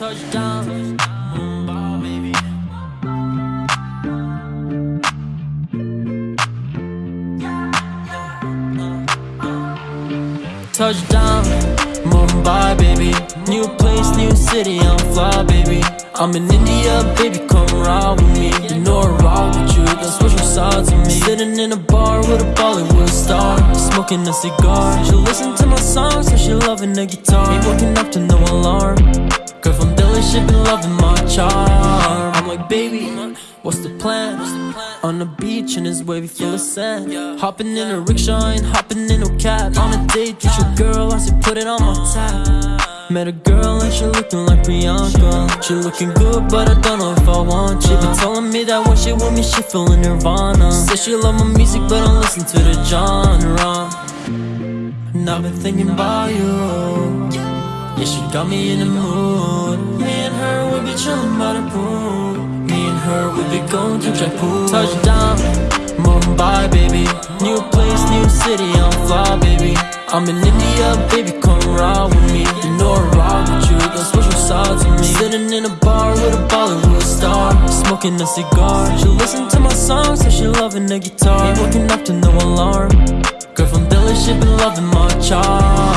Touchdown, Mumbai, baby. Touchdown, Mumbai, baby. New place, new city, I'm fly, baby. I'm in India, baby, come ride with me. You know I rock with you, got special sides of me. Sitting in a bar with a Bollywood star, smoking a cigar. She listen to my songs, so she loving the guitar. Ain't waking up to no alarm. Girl from Delhi, she been loving my charm. I'm like, baby, what's the plan? On the beach in this wavy full of sand. Hopping in a rickshaw and hopping in a cab. On a date with your girl, I said, put it on my tab. Met a girl and she looking like Priyanka. She looking good, but I don't know if I want you. Been telling me that when she with me, she feeling Nirvana. Said she love my music, but don't listen to the genre. And I've been thinking about you. Yeah, she got me in the mood. Me and her, we be chillin' by the pool. Me and her, we be going to Jaipur. Touchdown, Mumbai, baby. New place, new city, I'm fly, baby. I'm in India, baby, come ride with me. You know I rock with you, got special sides of me. Sitting in a bar with a Bollywood star, smoking a cigar. She listen to my songs, so she loving the guitar. Ain't waking up to no alarm. Girl from Delhi, she been loving my charm.